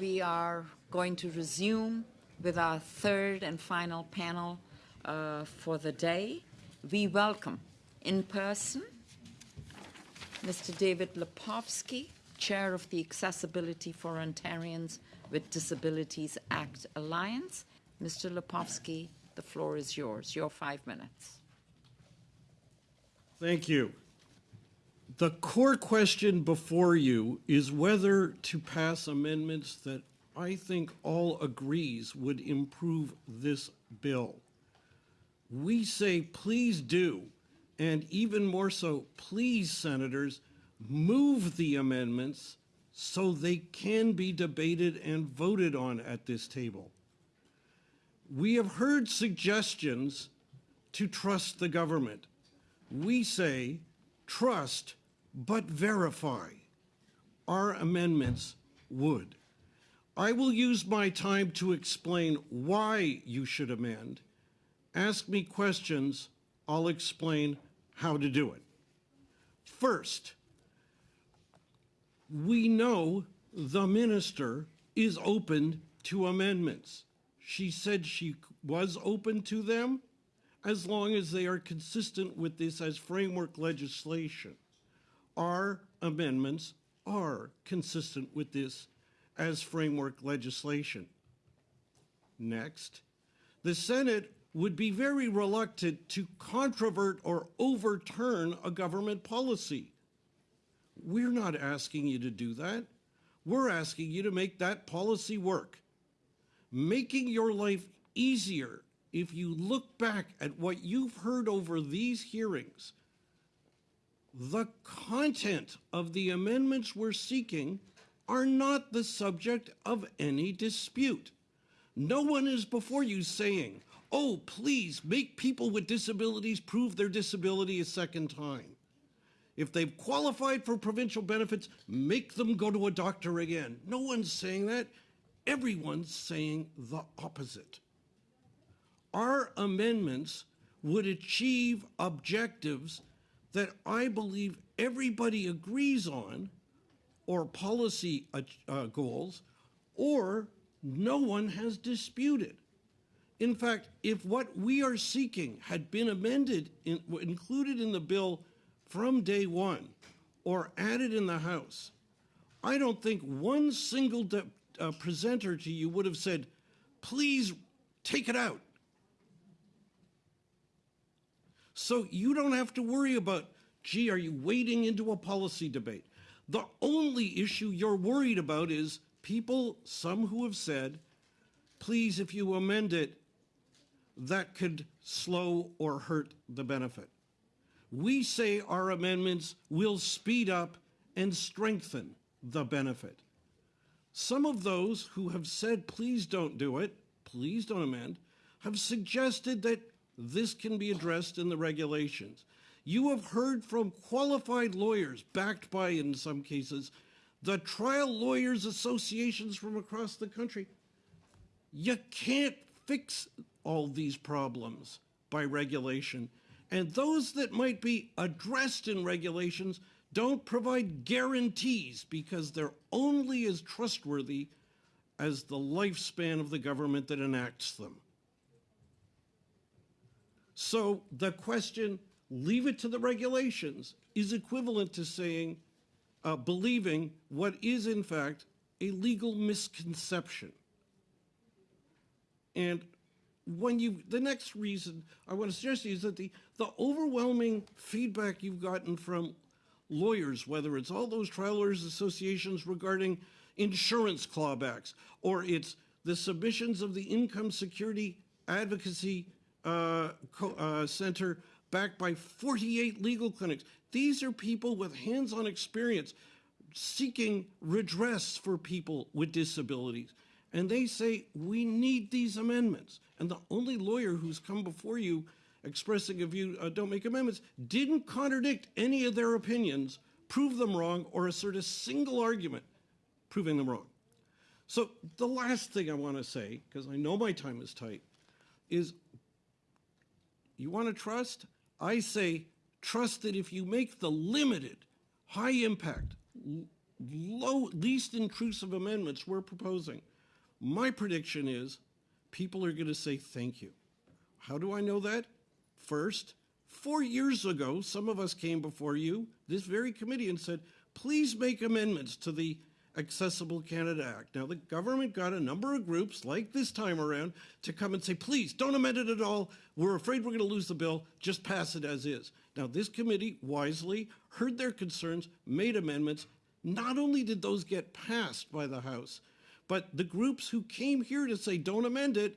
we are going to resume with our third and final panel uh, for the day. We welcome in person Mr. David Lepofsky, Chair of the Accessibility for Ontarians with Disabilities Act Alliance. Mr. Lepofsky, the floor is yours. Your five minutes. Thank you. The core question before you is whether to pass amendments that I think all agrees would improve this bill. We say, please do, and even more so, please, senators, move the amendments so they can be debated and voted on at this table. We have heard suggestions to trust the government. We say, trust but verify. Our amendments would. I will use my time to explain why you should amend. Ask me questions, I'll explain how to do it. First, we know the minister is open to amendments. She said she was open to them as long as they are consistent with this as framework legislation. Our amendments are consistent with this as framework legislation. Next, the Senate would be very reluctant to controvert or overturn a government policy. We're not asking you to do that. We're asking you to make that policy work. Making your life easier if you look back at what you've heard over these hearings, the content of the amendments we're seeking are not the subject of any dispute. No one is before you saying, oh, please make people with disabilities prove their disability a second time. If they've qualified for provincial benefits, make them go to a doctor again. No one's saying that. Everyone's saying the opposite. Our amendments would achieve objectives that I believe everybody agrees on, or policy uh, uh, goals, or no one has disputed. In fact, if what we are seeking had been amended, in, included in the bill from day one, or added in the House, I don't think one single uh, presenter to you would have said, please take it out. So you don't have to worry about, gee, are you wading into a policy debate? The only issue you're worried about is people, some who have said, please, if you amend it, that could slow or hurt the benefit. We say our amendments will speed up and strengthen the benefit. Some of those who have said, please don't do it, please don't amend, have suggested that this can be addressed in the regulations. You have heard from qualified lawyers, backed by, in some cases, the trial lawyers associations from across the country. You can't fix all these problems by regulation. And those that might be addressed in regulations don't provide guarantees because they're only as trustworthy as the lifespan of the government that enacts them. So the question, leave it to the regulations, is equivalent to saying, uh, believing what is in fact a legal misconception. And when you, the next reason I want to suggest to you is that the, the overwhelming feedback you've gotten from lawyers, whether it's all those trial lawyers associations regarding insurance clawbacks, or it's the submissions of the income security advocacy center backed by 48 legal clinics. These are people with hands-on experience seeking redress for people with disabilities. And they say, we need these amendments. And the only lawyer who's come before you expressing a view, uh, don't make amendments, didn't contradict any of their opinions, prove them wrong, or assert a single argument proving them wrong. So the last thing I want to say, because I know my time is tight, is you want to trust? I say trust that if you make the limited, high impact, low, least intrusive amendments we're proposing. My prediction is people are going to say thank you. How do I know that? First, four years ago, some of us came before you, this very committee, and said, please make amendments to the Accessible Canada Act. Now, the government got a number of groups, like this time around, to come and say, please don't amend it at all. We're afraid we're going to lose the bill. Just pass it as is. Now, this committee wisely heard their concerns, made amendments. Not only did those get passed by the House, but the groups who came here to say don't amend it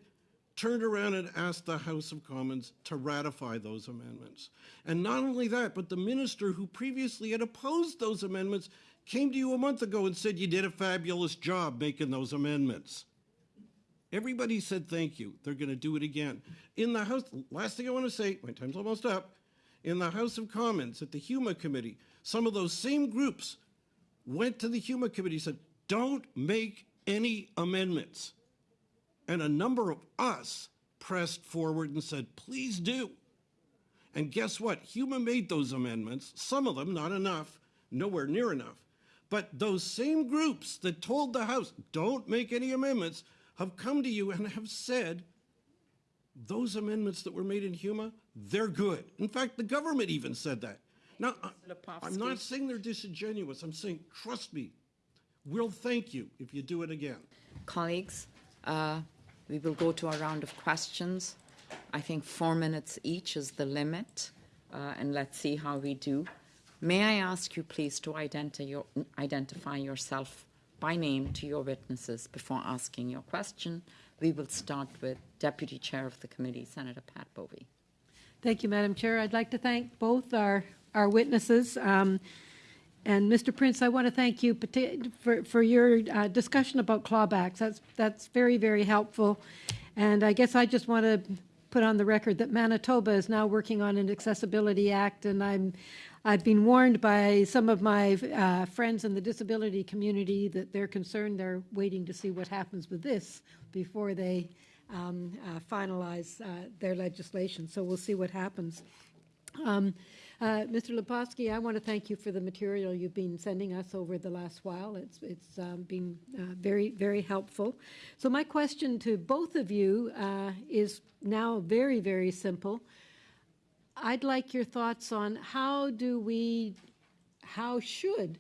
turned around and asked the House of Commons to ratify those amendments. And not only that, but the minister who previously had opposed those amendments came to you a month ago and said you did a fabulous job making those amendments. Everybody said thank you. They're going to do it again. In the House, last thing I want to say, my time's almost up. In the House of Commons, at the HUMA committee, some of those same groups went to the HUMA committee and said, don't make any amendments. And a number of us pressed forward and said, please do. And guess what? HUMA made those amendments, some of them, not enough, nowhere near enough. But those same groups that told the House, don't make any amendments, have come to you and have said, those amendments that were made in HUMA, they're good. In fact, the government even said that. Now, I- I'm not saying they're disingenuous. I'm saying, trust me, we'll thank you if you do it again. Colleagues, uh, we will go to a round of questions. I think four minutes each is the limit, uh, and let's see how we do. May I ask you, please, to identi- your, identify yourself by name to your witnesses before asking your question? We will start with Deputy Chair of the Committee, Senator Pat Bovey. Thank you, Madam Chair. I'd like to thank both our, our witnesses. Um, And Mr. Prince, I want to thank you for, for your uh, discussion about clawbacks. That's, that's very, very helpful. And I guess I just want to put on the record that Manitoba is now working on an Accessibility Act, and I'm, I've been warned by some of my uh, friends in the disability community that they're concerned, they're waiting to see what happens with this before they um, uh, finalize uh, their legislation. So we'll see what happens. Um, uh, Mr. Lepofsky, I want to thank you for the material you've been sending us over the last while. It's, it's um, been uh, very, very helpful. So my question to both of you uh, is now very, very simple. I'd like your thoughts on how do we, how should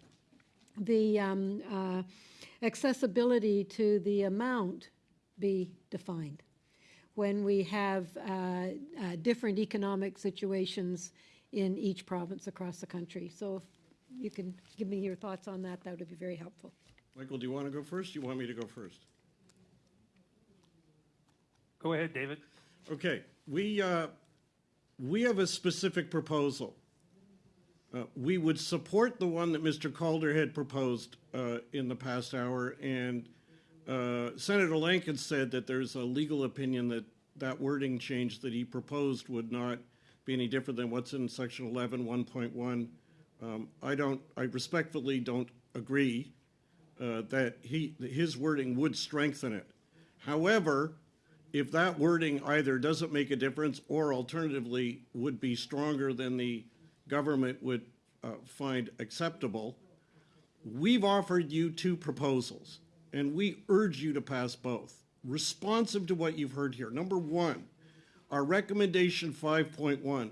the um, uh, accessibility to the amount be defined? when we have uh, uh, different economic situations in each province across the country. So if you can give me your thoughts on that, that would be very helpful. Michael, do you want to go first? Do you want me to go first? Go ahead, David. Okay, we, uh, we have a specific proposal. Uh, We would support the one that Mr. Calder had proposed uh, in the past hour, and uh, Senator Lankin said that there's a legal opinion that that wording change that he proposed would not be any different than what's in section 11, 1.1. Um, I don't, I respectfully don't agree uh, that he, that his wording would strengthen it. However, if that wording either doesn't make a difference or alternatively would be stronger than the government would uh, find acceptable, we've offered you two proposals, and we urge you to pass both, responsive to what you've heard here. Number one, our recommendation 5.1,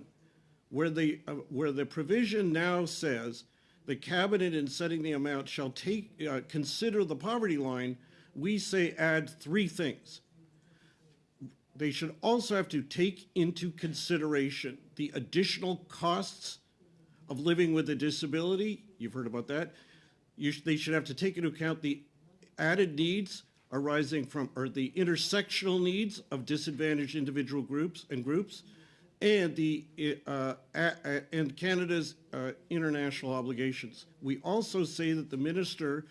where the, uh, where the provision now says the cabinet in setting the amount shall take, uh, consider the poverty line, we say add three things they should also have to take into consideration the additional costs of living with a disability. You've heard about that. You sh- they should have to take into account the added needs arising from, or the intersectional needs of disadvantaged individual groups and groups, and the uh, and Canada's uh, international obligations. We also say that the minister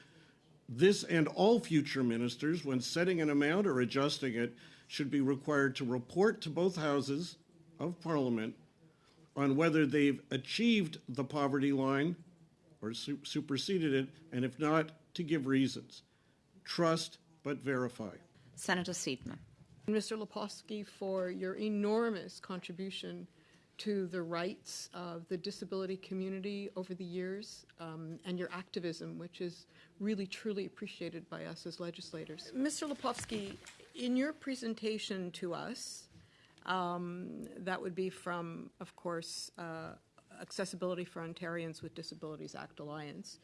this and all future ministers, when setting an amount or adjusting it, should be required to report to both houses of parliament on whether they've achieved the poverty line or su- superseded it, and if not, to give reasons. Trust but verify. Senator Seidman. Mr. Lepofsky for your enormous contribution to the rights of the disability community over the years um, and your activism, which is really truly appreciated by us as legislators. Mr. Lepofsky, in your presentation to us, um, that would be from, of course, uh, Accessibility for Ontarians with Disabilities Act Alliance.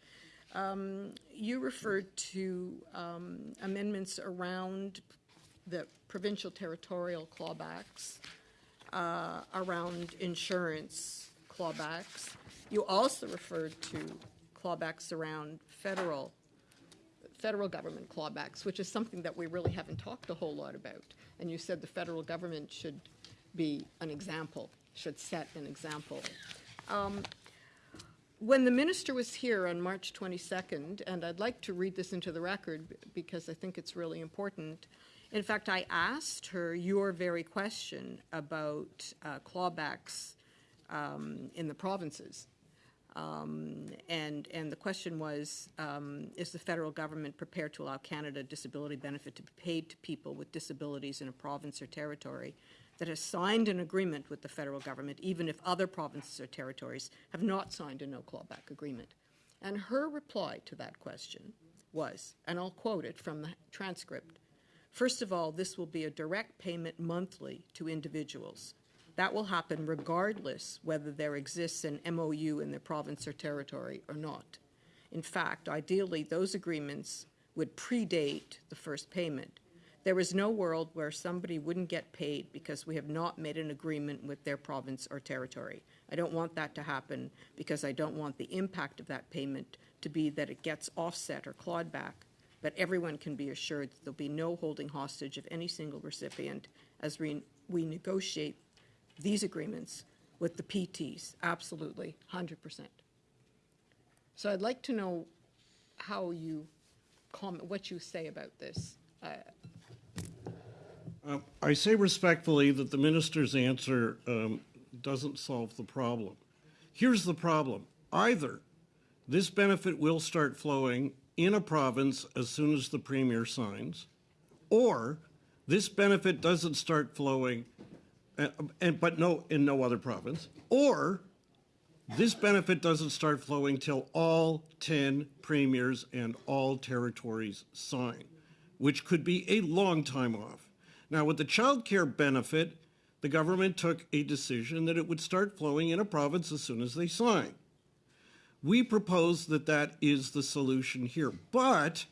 Um, you referred to um, amendments around the provincial territorial clawbacks, uh, around insurance clawbacks. You also referred to clawbacks around federal federal government clawbacks, which is something that we really haven't talked a whole lot about. And you said the federal government should be an example, should set an example. Um, when the minister was here on March 22nd, and I'd like to read this into the record because I think it's really important. In fact, I asked her your very question about uh, clawbacks um, in the provinces. Um, and, and the question was, um, is the federal government prepared to allow Canada disability benefit to be paid to people with disabilities in a province or territory that has signed an agreement with the federal government, even if other provinces or territories have not signed a no clawback agreement? And her reply to that question was, and I'll quote it from the transcript, First of all, this will be a direct payment monthly to individuals. That will happen regardless whether there exists an MOU in the province or territory or not. In fact, ideally, those agreements would predate the first payment. There is no world where somebody wouldn't get paid because we have not made an agreement with their province or territory. I don't want that to happen because I don't want the impact of that payment to be that it gets offset or clawed back. But everyone can be assured that there'll be no holding hostage of any single recipient as we, we negotiate these agreements with the PTs, absolutely, 100%. So I'd like to know how you comment, what you say about this. Uh, Um, I say respectfully that the minister's answer um, doesn't solve the problem. Here's the problem. Either this benefit will start flowing in a province as soon as the premier signs, or this benefit doesn't start flowing, uh, and, but no, in no other province, or this benefit doesn't start flowing till all 10 premiers and all territories sign, which could be a long time off. Now, with the child care benefit, the government took a decision that it would start flowing in a province as soon as they sign. We propose that that is the solution here. But,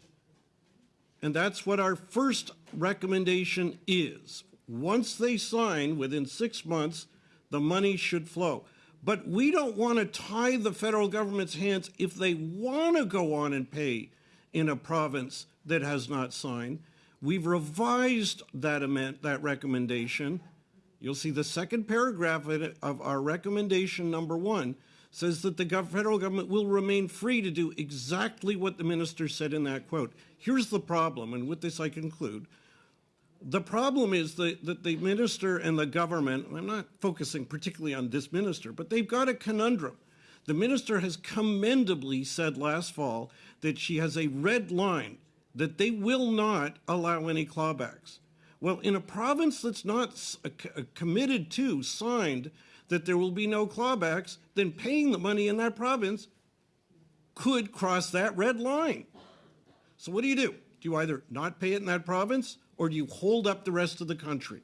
and that's what our first recommendation is, once they sign, within six months, the money should flow. But we don't want to tie the federal government's hands if they want to go on and pay in a province that has not signed. We've revised that amend, that recommendation. You'll see the second paragraph of our recommendation number one says that the federal government will remain free to do exactly what the minister said in that quote. Here's the problem, and with this I conclude. The problem is that, that the minister and the government, I'm not focusing particularly on this minister, but they've got a conundrum. The minister has commendably said last fall that she has a red line, that they will not allow any clawbacks. Well, in a province that's not uh, uh, committed to, signed, that there will be no clawbacks, then paying the money in that province could cross that red line. So what do you do? Do you either not pay it in that province or do you hold up the rest of the country?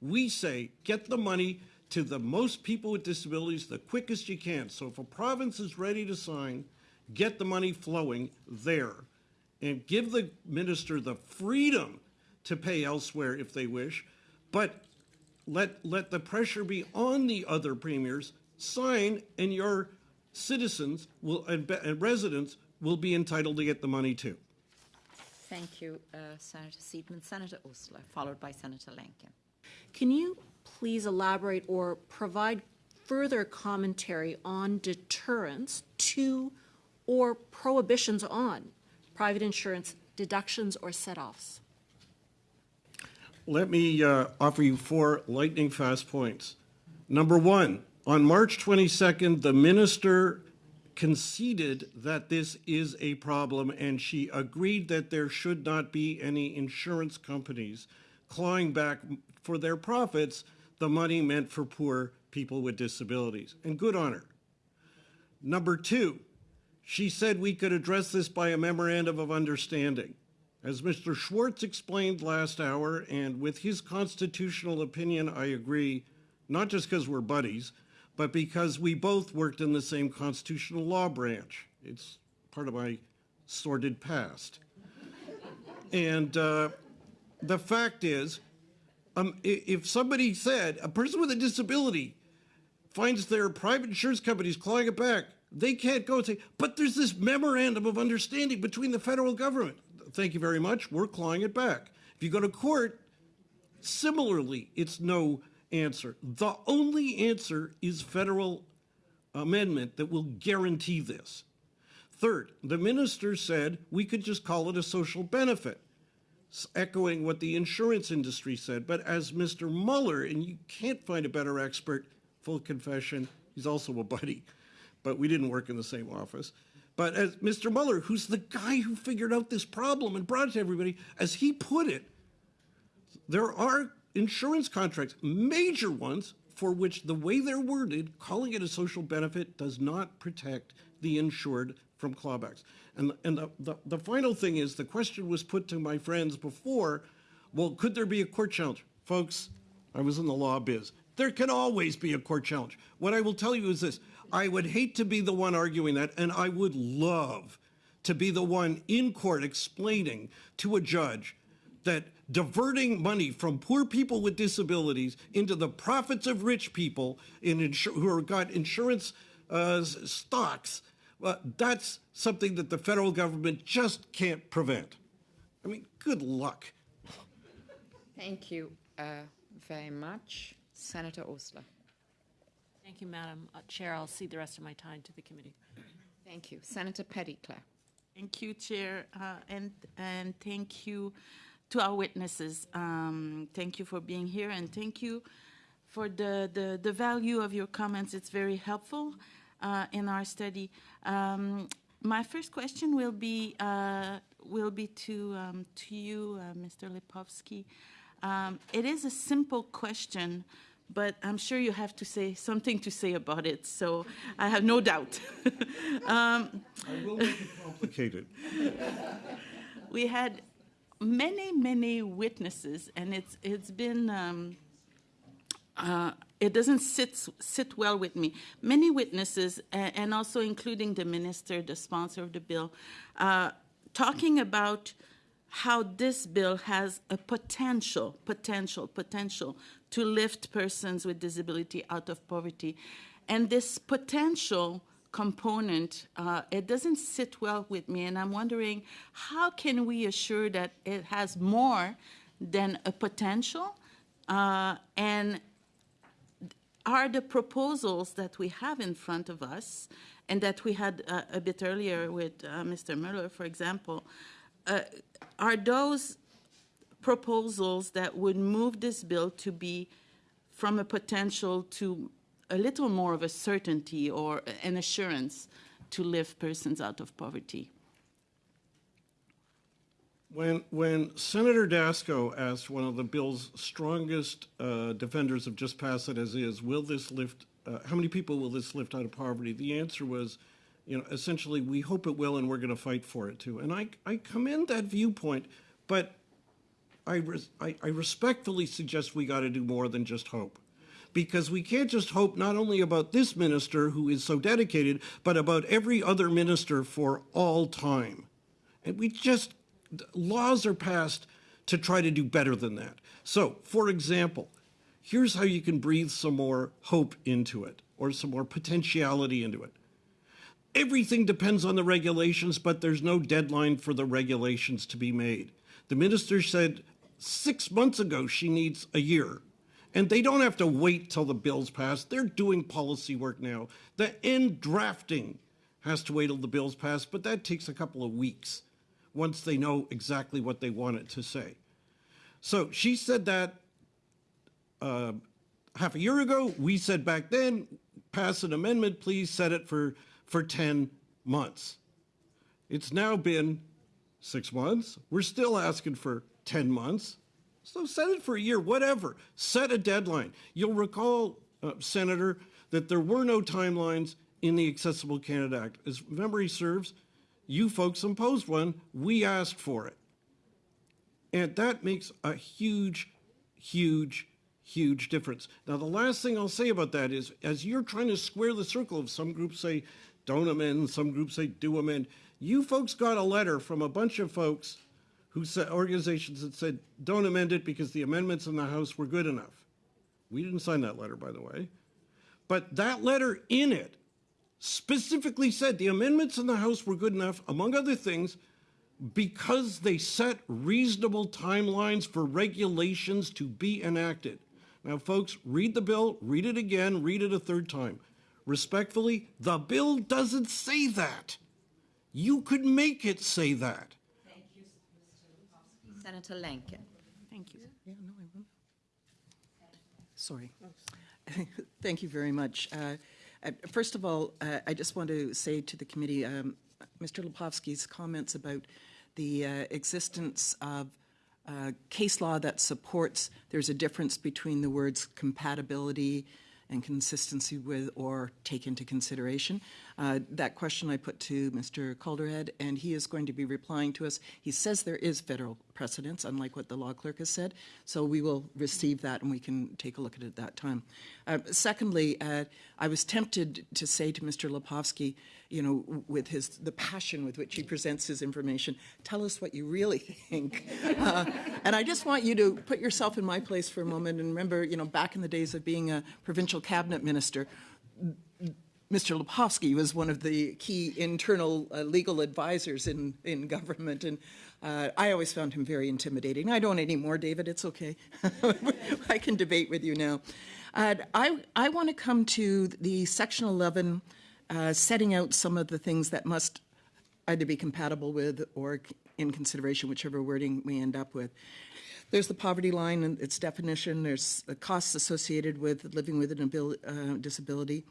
We say get the money to the most people with disabilities the quickest you can. So if a province is ready to sign, get the money flowing there and give the minister the freedom to pay elsewhere if they wish, but let let the pressure be on the other premiers sign and your citizens will and, and residents will be entitled to get the money too. Thank you, uh, Senator Seidman. Senator Osler, followed by Senator Lankin. Can you please elaborate or provide further commentary on deterrence to or prohibitions on private insurance deductions or set-offs? Let me uh, offer you four lightning fast points. Number one, on March 22nd, the minister conceded that this is a problem and she agreed that there should not be any insurance companies clawing back for their profits the money meant for poor people with disabilities, and good on her. Number two, she said we could address this by a memorandum of understanding. As Mr. Schwartz explained last hour, and with his constitutional opinion, I agree, not just because we're buddies, but because we both worked in the same constitutional law branch. It's part of my sordid past. And uh, the fact is, um, if somebody said a person with a disability finds their private insurance companies clawing it back, they can't go and say, but there's this memorandum of understanding between the federal government. Thank you very much. We're clawing it back. If you go to court, similarly, it's no answer. The only answer is federal amendment that will guarantee this. Third, the minister said we could just call it a social benefit echoing what the insurance industry said. But as Mr. Mueller, and you can't find a better expert, full confession, he's also a buddy, but we didn't work in the same office. But as Mr. Mueller, who's the guy who figured out this problem and brought it to everybody, as he put it, there are insurance contracts, major ones, for which the way they're worded, calling it a social benefit does not protect the insured from clawbacks. And, and the, the, the final thing is the question was put to my friends before well, could there be a court challenge? Folks, I was in the law biz. There can always be a court challenge. What I will tell you is this I would hate to be the one arguing that, and I would love to be the one in court explaining to a judge that diverting money from poor people with disabilities into the profits of rich people in insur- who have got insurance uh, stocks, uh, that's something that the federal government just can't prevent. I mean, good luck. Thank you uh, very much. Senator Osler. Thank you, Madam uh, Chair. I'll cede the rest of my time to the committee. Thank you. Senator Petitclerc. Thank you, Chair, uh, and and thank you to our witnesses. Um, thank you for being here, and thank you for the the, the value of your comments. It's very helpful uh, in our study. Um, my first question will be uh, will be to um, to you, uh, Mr. Lepofsky. Um, it is a simple question, but I'm sure you have to say something to say about it. So I have no doubt. I will make it complicated. we had many, many witnesses, and it's it's been um, uh, it doesn't sit sit well with me. Many witnesses, a- and also including the minister, the sponsor of the bill, uh, talking about how this bill has a potential, potential, potential to lift persons with disability out of poverty, and this potential component, uh, it doesn't sit well with me, and I'm wondering how can we assure that it has more than a potential, uh, and are the proposals that we have in front of us, and that we had uh, a bit earlier with uh, Mr. Mueller, for example, uh, are those proposals that would move this bill to be from a potential to a little more of a certainty or an assurance to lift persons out of poverty? When, when Senator Dasko asked one of the bill's strongest uh, defenders of just pass it as is, will this lift, uh, how many people will this lift out of poverty? The answer was, you know, essentially, we hope it will and we're going to fight for it too. And I, I commend that viewpoint, but I, res- I, I respectfully suggest we got to do more than just hope. Because we can't just hope not only about this minister who is so dedicated, but about every other minister for all time. And we just, laws are passed to try to do better than that. So, for example, here's how you can breathe some more hope into it or some more potentiality into it. Everything depends on the regulations, but there's no deadline for the regulations to be made. The minister said six months ago she needs a year. And they don't have to wait till the bill's passed. They're doing policy work now. The end drafting has to wait till the bill's passed, but that takes a couple of weeks once they know exactly what they want it to say. So she said that uh, half a year ago. We said back then, pass an amendment, please set it for, for 10 months. It's now been six months. We're still asking for 10 months. So set it for a year, whatever. Set a deadline. You'll recall uh, Senator, that there were no timelines in the Accessible Canada Act. As memory serves, you folks imposed one. We asked for it. And that makes a huge, huge, huge difference. Now, the last thing I'll say about that is as you're trying to square the circle of some groups say don't amend, some groups say do amend, you folks got a letter from a bunch of folks who said organizations that said don't amend it because the amendments in the House were good enough. We didn't sign that letter, by the way. But that letter in it specifically said the amendments in the House were good enough, among other things, because they set reasonable timelines for regulations to be enacted. Now, folks, read the bill, read it again, read it a third time. Respectfully, the bill doesn't say that. You could make it say that. Senator Lankin. Thank you. Yeah, no, I will. Sorry. Thank you very much. Uh, uh, First of all, uh, I just want to say to the committee, um, Mr. Lepofsky's comments about the uh, existence of uh, case law that supports there's a difference between the words compatibility and consistency with or take into consideration. Uh, that question I put to Mr. Calderhead, and he is going to be replying to us. He says there is federal precedence, unlike what the law clerk has said. So we will receive that and we can take a look at it at that time. Uh, secondly, uh, I was tempted to say to Mr. Lepofsky, you know, with his the passion with which he presents his information, tell us what you really think. Uh, and I just want you to put yourself in my place for a moment and remember, you know, back in the days of being a provincial cabinet minister, Mr. Lepofsky was one of the key internal uh, legal advisors in, in government, and uh, I always found him very intimidating. I don't anymore, David, it's okay. I can debate with you now. Uh, I, I want to come to the Section 11 uh, setting out some of the things that must either be compatible with or in consideration, whichever wording we end up with. There's the poverty line and its definition. There's the costs associated with living with an abil- uh, disability,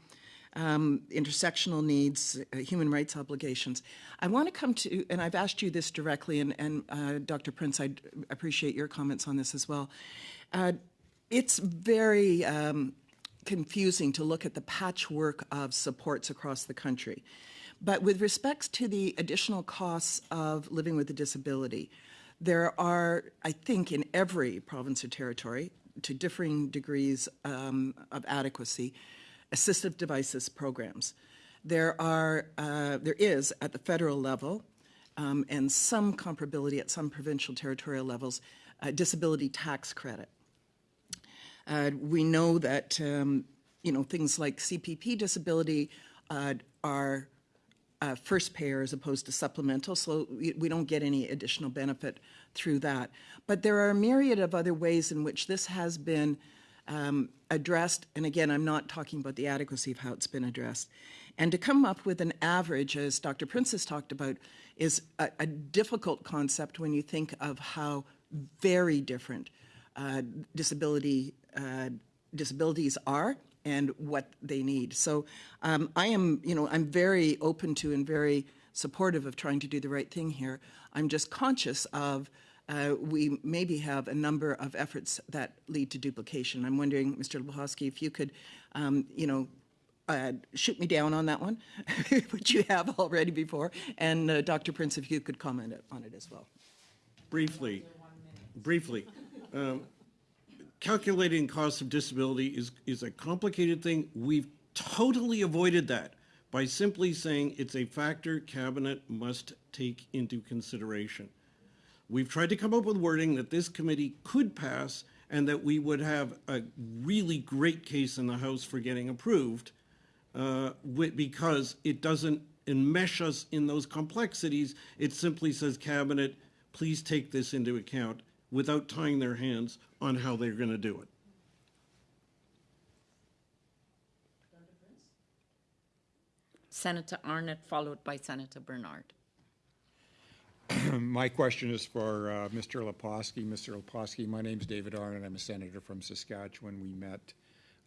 um, intersectional needs, uh, human rights obligations. I want to come to, and I've asked you this directly, and, and uh, Dr. Prince, I appreciate your comments on this as well. Uh, it's very um, confusing to look at the patchwork of supports across the country. But with respects to the additional costs of living with a disability, there are, I think, in every province or territory, to differing degrees um, of adequacy, assistive devices programs. There are, uh, there is at the federal level, um, and some comparability at some provincial territorial levels, a disability tax credit. Uh, we know that um, you know things like CPP disability uh, are uh, first payer as opposed to supplemental, so we, we don't get any additional benefit through that. But there are a myriad of other ways in which this has been um, addressed, and again, I'm not talking about the adequacy of how it's been addressed. And to come up with an average, as Dr. Prince has talked about, is a, a difficult concept when you think of how very different uh, disability uh, disabilities are and what they need. So um, I am, you know, I'm very open to and very supportive of trying to do the right thing here. I'm just conscious of uh, we maybe have a number of efforts that lead to duplication. I'm wondering, Mr. Lepofsky, if you could, um, you know, uh, shoot me down on that one, which you have already before, and uh, Dr. Prince, if you could comment on it as well. Briefly, briefly, um, calculating cost of disability is, is a complicated thing. We've totally avoided that by simply saying it's a factor cabinet must take into consideration. We've tried to come up with wording that this committee could pass and that we would have a really great case in the House for getting approved uh, because it doesn't enmesh us in those complexities. It simply says, Cabinet, please take this into account without tying their hands on how they're going to do it. Senator Arnot, followed by Senator Bernard. My question is for uh, Mr. Lepofsky. Mr. Lepofsky, my name is David Arnot. I'm a senator from Saskatchewan. We met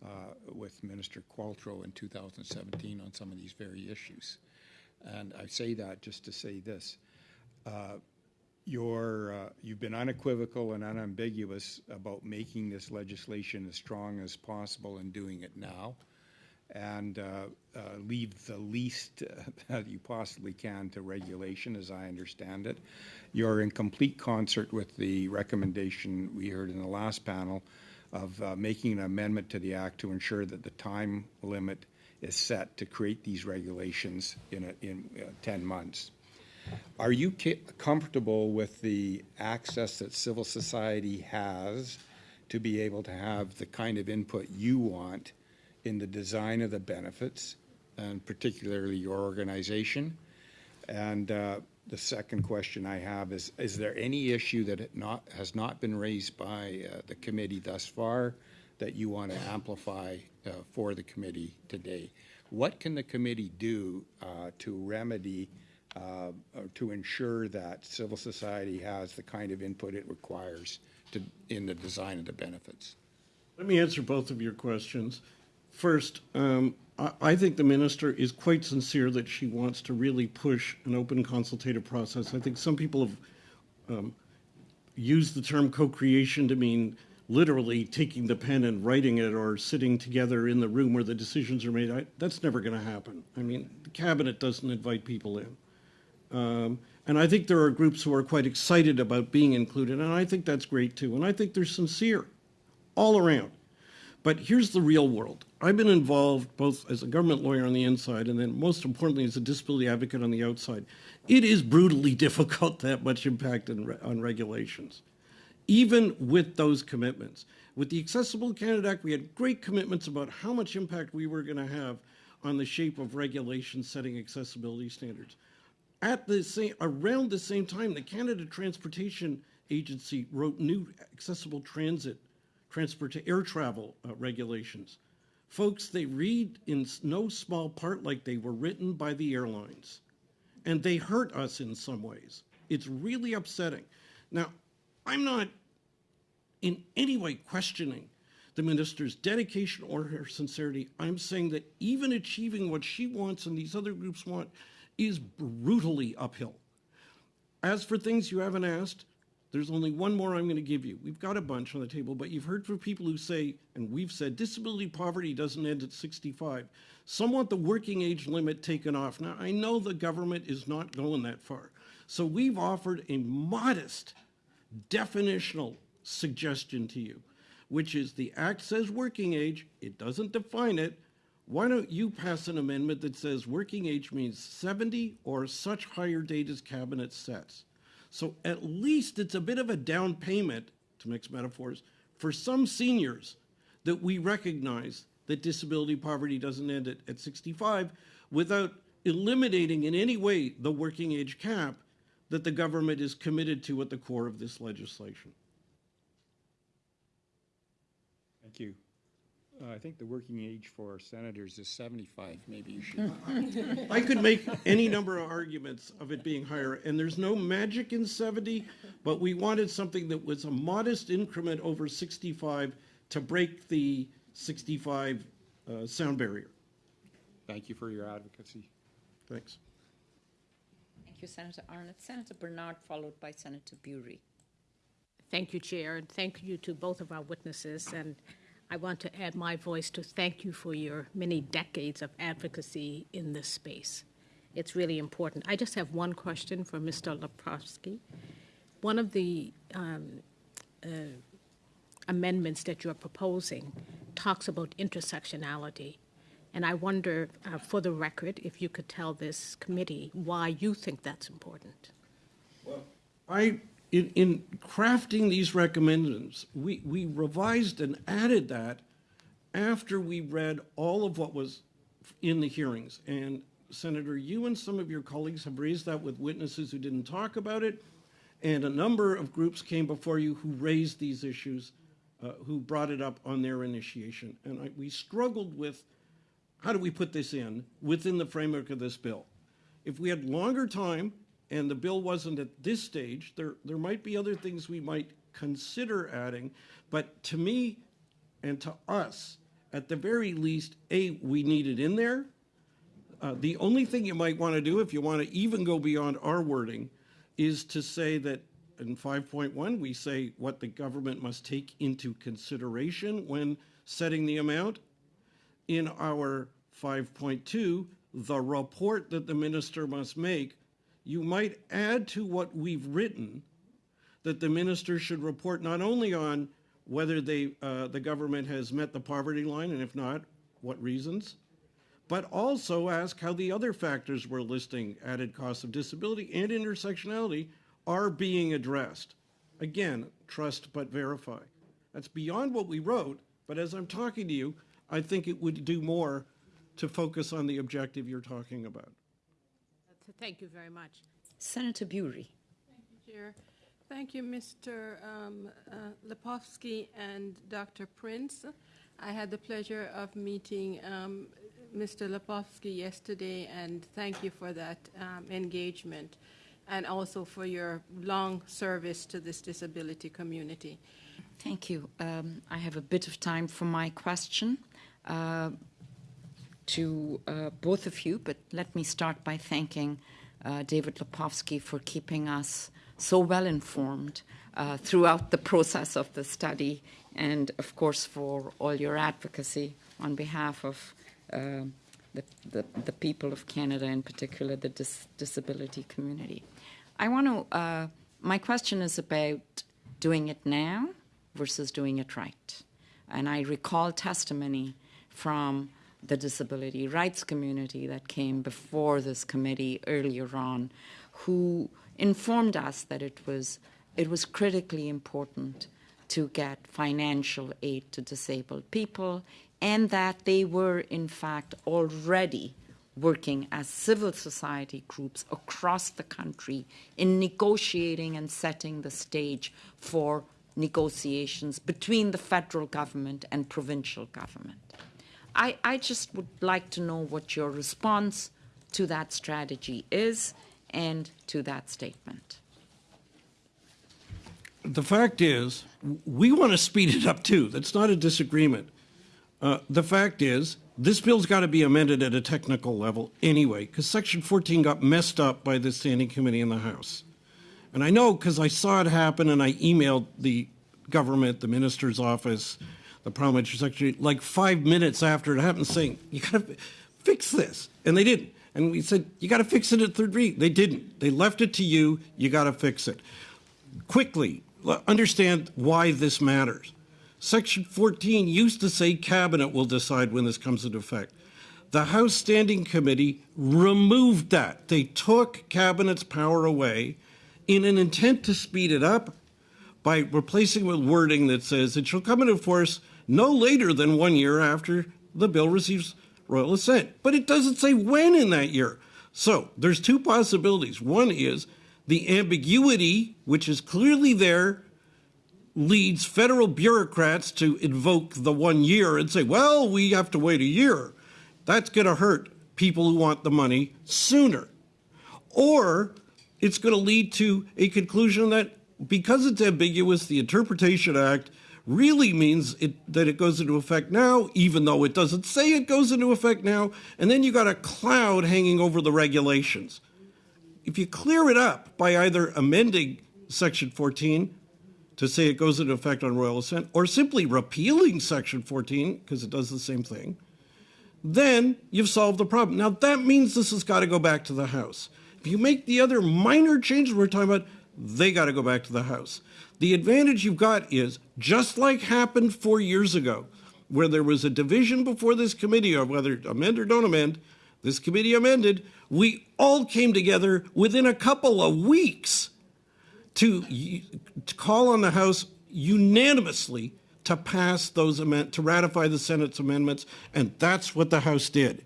uh, with Minister Qualtrough in 2017 on some of these very issues. And I say that just to say this. Uh, You're, uh, you've been unequivocal and unambiguous about making this legislation as strong as possible and doing it now. And uh, uh, leave the least uh, that you possibly can to regulation, as I understand it. You're in complete concert with the recommendation we heard in the last panel of uh, making an amendment to the act to ensure that the time limit is set to create these regulations in, a, in uh, 10 months. Are you comfortable with the access that civil society has to be able to have the kind of input you want in the design of the benefits, and particularly your organization? And uh, the second question I have is, is there any issue that not, has not been raised by uh, the committee thus far that you want to amplify uh, for the committee today? What can the committee do uh, to remedy, uh, to ensure that civil society has the kind of input it requires to, in the design of the benefits? Let me answer both of your questions. First, um, I, think the minister is quite sincere that she wants to really push an open consultative process. I think some people have um, used the term co-creation to mean literally taking the pen and writing it or sitting together in the room where the decisions are made. I, that's never going to happen. I mean, the cabinet doesn't invite people in. Um, and I think there are groups who are quite excited about being included, and I think that's great too. And I think they're sincere all around. But here's the real world. I've been involved both as a government lawyer on the inside and then most importantly as a disability advocate on the outside. It is brutally difficult to have much impact on, on regulations, even with those commitments. With the Accessible Canada Act, we had great commitments about how much impact we were going to have on the shape of regulations setting accessibility standards. At the same, around the same time, the Canada Transportation Agency wrote new accessible transit, transport to air travel uh, regulations. Folks, they read in no small part like they were written by the airlines, and they hurt us in some ways. It's really upsetting. Now, I'm not in any way questioning the minister's dedication or her sincerity. I'm saying that even achieving what she wants and these other groups want is brutally uphill. As for things you haven't asked, there's only one more I'm going to give you. We've got a bunch on the table, but you've heard from people who say, and we've said, disability poverty doesn't end at 65. Some want the working age limit taken off. Now, I know the government is not going that far. So we've offered a modest definitional suggestion to you, which is the act says working age, it doesn't define it. Why don't you pass an amendment that says working age means 70 or such higher date as cabinet sets? So at least it's a bit of a down payment, to mix metaphors, for some seniors that we recognize that disability poverty doesn't end at, at 65 without eliminating in any way the working age cap that the government is committed to at the core of this legislation. Thank you. Uh, I think the working age for senators is 75. Maybe you should. I could make any number of arguments of it being higher, and there's no magic in 70, but we wanted something that was a modest increment over 65 to break the 65 uh, sound barrier. Thank you for your advocacy. Thanks. Thank you, Senator Arnot. Senator Bernard, followed by Senator Burey. Thank you, Chair, and thank you to both of our witnesses. And I want to add my voice to thank you for your many decades of advocacy in this space. It's really important. I just have one question for Mr. Lepofsky. One of the um, uh, amendments that you're proposing talks about intersectionality. And I wonder, uh, for the record, if you could tell this committee why you think that's important. Well, I, in, in crafting these recommendations, we, we revised and added that after we read all of what was in the hearings. And Senator, you and some of your colleagues have raised that with witnesses who didn't talk about it. And a number of groups came before you who raised these issues, uh, who brought it up on their initiation. And I, we struggled with how do we put this in within the framework of this bill? If we had longer time and the bill wasn't at this stage, there, there might be other things we might consider adding. But to me and to us, at the very least, A, we need it in there. Uh, the only thing you might want to do, if you want to even go beyond our wording, is to say that in 5.1, we say what the government must take into consideration when setting the amount. In our 5.2, the report that the minister must make, you might add to what we've written that the minister should report not only on whether they, uh, the government has met the poverty line, and if not, what reasons, but also ask how the other factors we're listing, added cost of disability and intersectionality, are being addressed. Again, trust but verify. That's beyond what we wrote, but as I'm talking to you, I think it would do more to focus on the objective you're talking about. Thank you very much. Senator Burey. Thank you, Chair. Thank you, Mr. um, uh, Lepofsky and Dr. Prince. I had the pleasure of meeting um, Mr. Lepofsky yesterday, and thank you for that um, engagement and also for your long service to this disability community. Thank you. Um, I have a bit of time for my question uh, to uh, both of you, but let me start by thanking uh, David Lepofsky for keeping us so well informed uh, throughout the process of the study, and of course for all your advocacy on behalf of uh, the, the, the, people of Canada, in particular the dis disability community. I want to, uh, my question is about doing it now versus doing it right. And I recall testimony from the disability rights community that came before this committee earlier on, who informed us that it was, it was critically important to get financial aid to disabled people and that they were, in fact, already working as civil society groups across the country in negotiating and setting the stage for negotiations between the federal government and provincial government. I, I just would like to know what your response to that strategy is and to that statement. The fact is, we want to speed it up too. That's not a disagreement. Uh, the fact is, this bill's got to be amended at a technical level anyway, because Section 14 got messed up by the Standing Committee in the House. And I know because I saw it happen and I emailed the government, the minister's office, the parliamentary secretary, like five minutes after it happened, saying, you got to fix this. And they didn't. And we said, you got to fix it at third read. They didn't. They left it to you. You got to fix it. Quickly, understand why this matters. Section 14 used to say cabinet will decide when this comes into effect. The House Standing Committee removed that. They took cabinet's power away in an intent to speed it up by replacing with wording that says it shall come into force no later than one year after the bill receives royal assent. But it doesn't say when in that year. So there's two possibilities. One is the ambiguity, which is clearly there, leads federal bureaucrats to invoke the one year and say, well, we have to wait a year. That's going to hurt people who want the money sooner. Or it's going to lead to a conclusion that because it's ambiguous, the Interpretation Act really means it, that it goes into effect now, even though it doesn't say it goes into effect now, and then you got a cloud hanging over the regulations. If you clear it up by either amending Section 14 to say it goes into effect on royal assent, or simply repealing Section 14, because it does the same thing, then you've solved the problem. Now, that means this has got to go back to the House. If you make the other minor changes we're talking about, they got to go back to the House. The advantage you've got is, just like happened four years ago, where there was a division before this committee of whether amend or don't amend, this committee amended, we all came together within a couple of weeks to, to call on the House unanimously to pass those amend to ratify the Senate's amendments, and that's what the House did.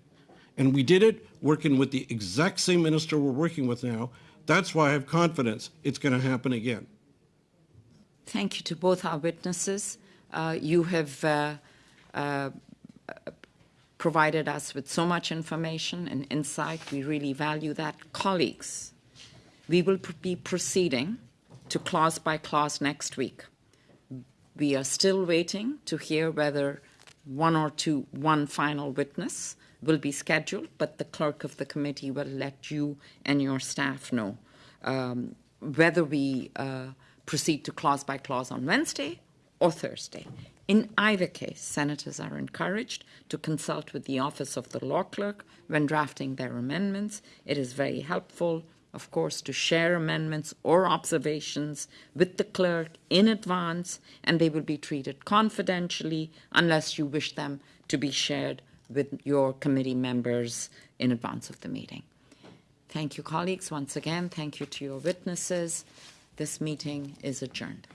And we did it working with the exact same minister we're working with now. That's why I have confidence it's going to happen again. Thank you to both our witnesses. Uh, you have uh, uh, provided us with so much information and insight. We really value that. Colleagues, we will be proceeding to clause by clause next week. We are still waiting to hear whether one or two, one final witness will be scheduled, but the clerk of the committee will let you and your staff know um, whether we uh, proceed to clause by clause on Wednesday or Thursday. In either case, senators are encouraged to consult with the Office of the Law Clerk when drafting their amendments. It is very helpful, of course, to share amendments or observations with the clerk in advance, and they will be treated confidentially unless you wish them to be shared with your committee members in advance of the meeting. Thank you, colleagues, once again. Thank you to your witnesses. This meeting is adjourned.